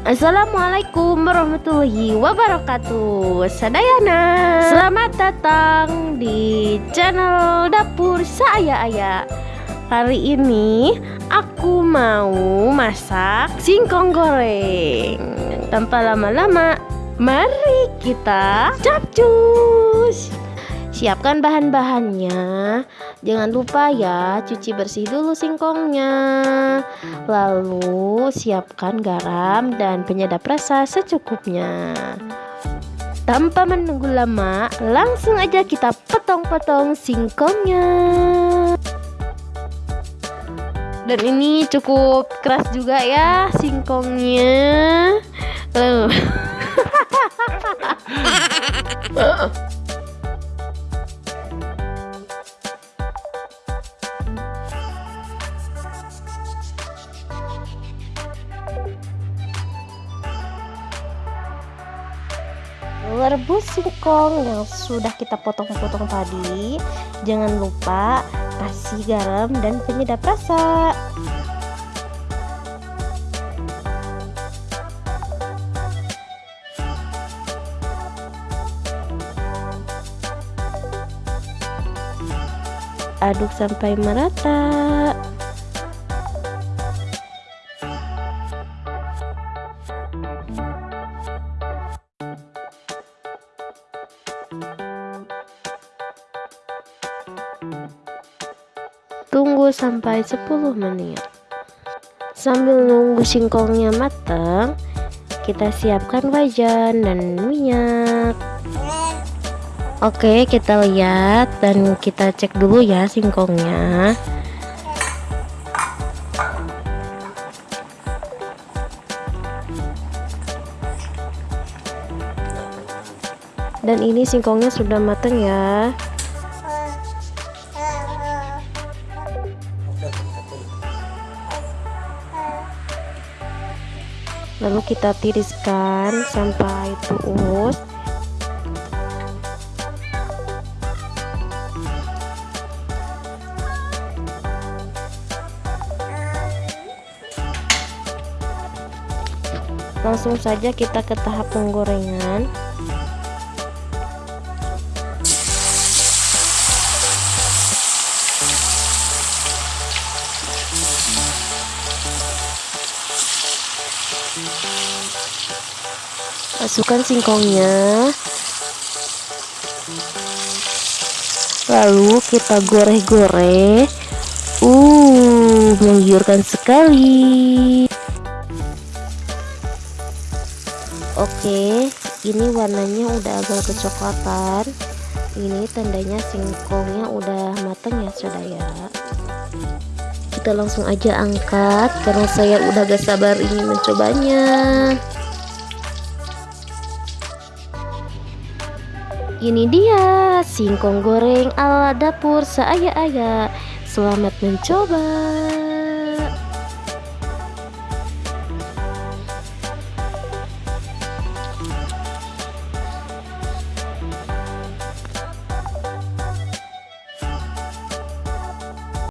Assalamualaikum warahmatullahi wabarakatuh. Sadayana. Selamat datang di channel Dapur Saya Ayah Hari ini aku mau masak singkong goreng. Tanpa lama-lama Mari kita capcus Siapkan bahan-bahannya. Jangan lupa ya cuci bersih dulu singkongnya Lalu siapkan garam dan penyedap rasa secukupnya. Tanpa menunggu lama langsung aja kita potong-potong singkongnya. Dan ini cukup keras juga ya singkongnya. Lalu rebus singkong yang sudah kita potong-potong tadi. Jangan lupa kasih garam dan penyedap rasa. Aduk sampai merata Tunggu sampai 10 menit. Sambil nunggu singkongnya matang, kita siapkan wajan dan minyak. Oke, kita lihat dan kita cek dulu ya singkongnya. Dan ini singkongnya sudah matang ya. Lalu kita tiriskan sampai tuus langsung saja kita ke tahap penggorengan masukkan singkongnya. Lalu kita goreng-goreng. Uh menggiurkan sekali. Oke ini warnanya udah agak kecoklatan. Ini tandanya singkongnya udah matang ya saudara kita langsung aja angkat karena saya udah gak sabar ingin mencobanya Ini dia singkong goreng ala dapur seaya-aya. Selamat mencoba.